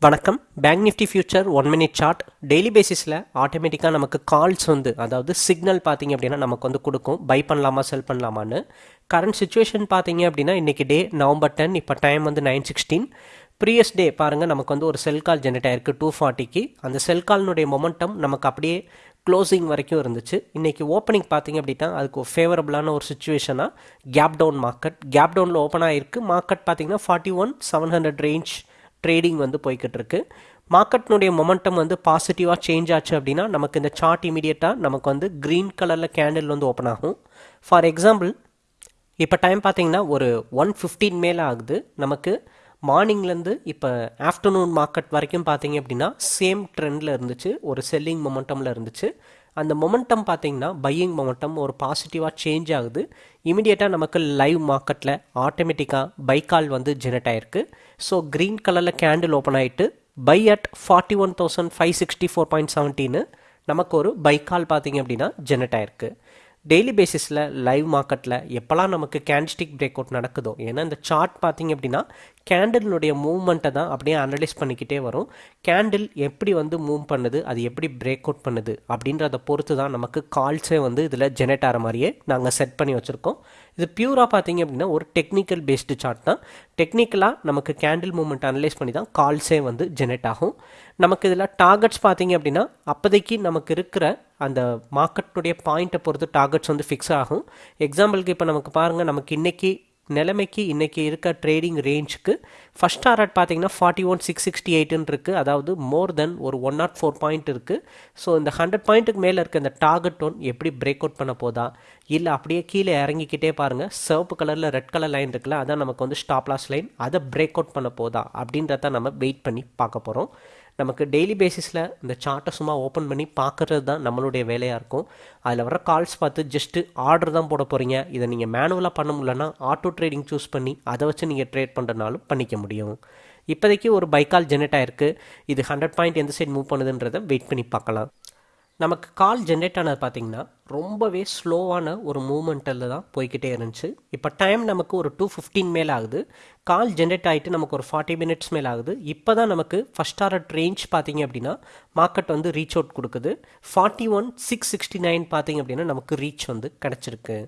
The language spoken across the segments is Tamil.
வணக்கம். Bank Nifty future one minute chart daily பேசிஸில் ஆட்டோமேட்டிக்காக நமக்கு கால்ஸ் வந்து அதாவது சிக்னல் பார்த்தீங்க அப்படின்னா நமக்கு வந்து கொடுக்கும். பை பண்ணலாமா செல் பண்ணலாமான்னு. கரண்ட் சுச்சுவேஷன் பார்த்தீங்க அப்படின்னா இன்றைக்கி டே நவம்பர் டென் இப்போ டைம் வந்து நைன் சிக்ஸ்டீன் ப்ரீவியஸ் டே பாருங்கள் நமக்கு வந்து ஒரு செல் கால் ஜென்ரேட் ஆயிருக்கு டூ ஃபார்ட்டிக்கு அந்த செல் கால்னுடைய மொமெண்டம் நமக்கு அப்படியே க்ளோசிங் வரைக்கும் இருந்துச்சு. இன்றைக்கி ஓப்பனிங் பார்த்தீங்க அப்படின்னா அதுக்கு ஒரு ஃபேவரபுளான ஒரு சுச்சுவேஷனாக கேப் டவுன் மார்க்கெட் கேப் டவுனில் ஓப்பன் ஆகிருக்கு மார்க்கெட் பார்த்தீங்கன்னா forty one seven hundred range trading வந்து போய்கிட்டு இருக்கு மார்க்கெட்னுடைய மொமெண்டம் வந்து பாசிட்டிவாக சேஞ்ச் ஆச்சு அப்படின்னா நமக்கு இந்த சார்ட் இமீடியட்டாக நமக்கு வந்து க்ரீன் கலரில் கேண்டில் வந்து ஓப்பன் ஆகும். ஃபார் எக்ஸாம்பிள் இப்போ டைம் பார்த்தீங்கன்னா ஒரு ஒன் ஃபிஃப்டீன் மேலே ஆகுது. நமக்கு மார்னிங்லேருந்து இப்போ ஆஃப்டர்நூன் மார்க்கெட் வரைக்கும் பார்த்தீங்க அப்படின்னா சேம் ட்ரெண்டில் இருந்துச்சு. ஒரு செல்லிங் மொமெண்டமில் இருந்துச்சு. அந்த மொமெண்டம் பார்த்தீங்கன்னா பையிங் மொமெண்டம் ஒரு பாசிட்டிவாக சேஞ்ச் ஆகுது. இமிடியேட்டாக நமக்கு லைவ் மார்க்கெட்டில் ஆட்டோமேட்டிக்காக பை கால் வந்து ஜெனரேட் ஆயிருக்கு. ஸோ க்ரீன் கலரில் கேண்டில் ஓப்பன் ஆகிட்டு buy at forty one thousand five sixty four point seventeen நமக்கு ஒரு பை கால் பார்த்தீங்க அப்படின்னா ஜெனரேட் ஆயிருக்கு. டெய்லி பேசிஸில் லைவ் மார்க்கெட்டில் எப்போல்லாம் நமக்கு கேண்டிஸ்டிக் பிரேக் அவுட் நடக்குதோ ஏன்னா இந்த சார்ட் பார்த்தீங்க அப்படின்னா கேண்டிலுடைய மூவ்மெண்ட்டை தான் அப்படியே அனலைஸ் பண்ணிக்கிட்டே வரும். கேண்டில் எப்படி வந்து மூவ் பண்ணுது அது எப்படி பிரேக் அவுட் பண்ணுது அப்படின்றத பொறுத்து தான் நமக்கு கால்ஸே வந்து இதில் ஜெனரேட் ஆகிற மாதிரியே நாங்கள் செட் பண்ணி வச்சுருக்கோம். இது பியூராக பார்த்தீங்க அப்படின்னா ஒரு டெக்னிக்கல் பேஸ்டு சார்ட் தான். டெக்னிக்கலாக நமக்கு கேண்டில் மூவ்மெண்ட் அனலைஸ் பண்ணி தான் கால்ஸே வந்து ஜெனரேட் ஆகும். நமக்கு இதில் டார்கெட்ஸ் பார்த்தீங்க அப்படின்னா அப்போதைக்கு நமக்கு இருக்கிற அந்த மார்க்கெட்டுடைய பாயிண்ட்டை பொறுத்து டார்கெட்ஸ் வந்து ஃபிக்ஸ் ஆகும். எக்ஸாம்பிளுக்கு இப்போ நமக்கு பாருங்கள் நமக்கு இன்றைக்கி நிலைமைக்கு இன்றைக்கி இருக்க ட்ரேடிங் ரேஞ்சுக்கு ஃபஸ்ட் டாரட் பார்த்தீங்கன்னா ஃபார்ட்டி ஒன் சிக்ஸ் சிக்ஸ்டி எயிட்டுன்னு இருக்குது அதாவது மோர் தென் ஒரு ஒன் நாட் ஃபோர் பாயிண்ட் இருக்குது ஸோ இந்த ஹண்ட்ரட் பாயிண்ட்டுக்கு மேலே இருக்க இந்த டார்கெட் ஒன் எப்படி பிரேக் அவுட் பண்ண போதா? இல்லை அப்படியே கீழே இறங்கிக்கிட்டே பாருங்கள் சிவப்பு கலரில் ரெட் கலர் லைன் இருக்குல்ல அதான் நமக்கு வந்து ஸ்டாப்லாஸ் லைன் அதை பிரேக் அவுட் பண்ண போதா? அப்படின்றத நம்ம வெயிட் பண்ணி பார்க்க போகிறோம் நமக்கு டெய்லி பேசிஸில் இந்த சார்ட்டை சும்மா ஓப்பன் பண்ணி பார்க்குறது தான் நம்மளுடைய வேலையாக இருக்கும். அதில் வர கால்ஸ் பார்த்து ஜஸ்ட்டு ஆர்டர் தான் போட போகிறீங்க இதை நீங்கள் மேனுவலாக பண்ண முடியலன்னா ஆட்டோ ட்ரேடிங் சூஸ் பண்ணி அதை வச்சு நீங்கள் ட்ரேட் பண்ணுறதுனாலும் பண்ணிக்க முடியும். இப்போதைக்கு ஒரு பைக்கால் ஜெனரேட் ஆயிருக்கு. இது ஹண்ட்ரட் பாயிண்ட் எந்த சைடு மூவ் பண்ணுதுன்றதை வெயிட் பண்ணி பார்க்கலாம். நமக்கு கால் ஜென்ரேட் ஆனது பார்த்திங்கன்னா ரொம்பவே ஸ்லோவான ஒரு மூமெண்ட்டில் தான் போய்கிட்டே இருந்துச்சு. இப்போ டைம் நமக்கு ஒரு டூ ஃபிஃப்டீன் மேலே ஆகுது. கால் ஜென்ரேட் ஆகிட்டு நமக்கு ஒரு ஃபார்ட்டி மினிட்ஸ் மேலே ஆகுது. இப்போ தான் நமக்கு ஃபஸ்ட் ஆர்ட் ரேஞ்ச் பார்த்தீங்க அப்படின்னா மார்க்கெட் வந்து ரீச் அவுட் கொடுக்குது. Forty one six sixty nine பார்த்தீங்க அப்படின்னா நமக்கு ரீச் வந்து கிடச்சிருக்கு.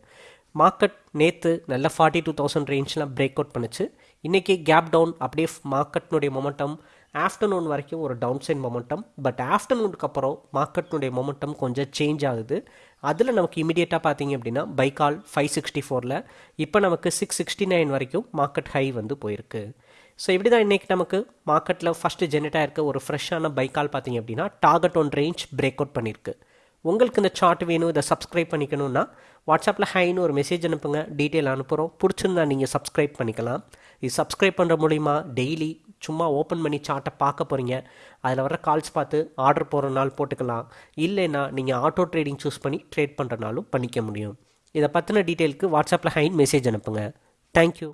மார்க்கெட் நேற்று நல்ல ஃபார்ட்டி டூ தௌசண்ட் ரேஞ்ச்லாம் பிரேக் அவுட் பண்ணுச்சு. இன்றைக்கி கேப் டவுன் அப்படியே மார்க்கெட்னுடைய மொமெண்டம் ஆஃப்டர்நூன் வரைக்கும் ஒரு டவுன் சைட் மொமெண்டம் பட் ஆஃப்டர்நூனுக்கு அப்புறம் மார்க்கெட்னுடைய மொமெண்டம் கொஞ்சம் சேஞ்ச் ஆகுது. அதில் நமக்கு இமீடியட்டாக பார்த்தீங்க அப்படின்னா பைக்கால் ஃபைவ் சிக்ஸ்டி ஃபோரில் இப்போ நமக்கு சிக்ஸ் சிக்ஸ்டி நைன் வரைக்கும் மார்க்கெட் ஹை வந்து போயிருக்கு. ஸோ இப்படி தான் இன்றைக்கி நமக்கு மார்க்கெட்டில் ஃபஸ்ட்டு ஜெனரேட் இருக்க ஒரு ஃப்ரெஷ்ஷான பைக்கால் பார்த்தீங்க அப்படின்னா target one range break out பண்ணியிருக்கு உங்களுக்கு இந்த சார்ட் வேணும் இதை சப்ஸ்கிரைப் பண்ணிக்கணும்னா வாட்ஸ்அப்பில் ஹைன்னு ஒரு மெசேஜ் அனுப்புங்க டீட்டெயில் அனுப்புகிறோம் பிடிச்சிருந்தா நீங்கள் சப்ஸ்கிரைப் பண்ணிக்கலாம். இது சப்ஸ்கிரைப் பண்ணுற மூலிமா டெய்லி சும்மா ஓப்பன் பண்ணி சார்ட்டை பார்க்க போகிறீங்க அதில் வர கால்ஸ் பார்த்து ஆர்டர் போகிற நாள் போட்டுக்கலாம். இல்லைன்னா நீங்கள் ஆட்டோ ட்ரேடிங் சூஸ் பண்ணி ட்ரேட் பண்ணுறனாலும் பண்ணிக்க முடியும். இதை பற்றின டீட்டெயிலுக்கு வாட்ஸ்அப்பில் ஹைன் மெசேஜ் அனுப்புங்க. தேங்க்யூ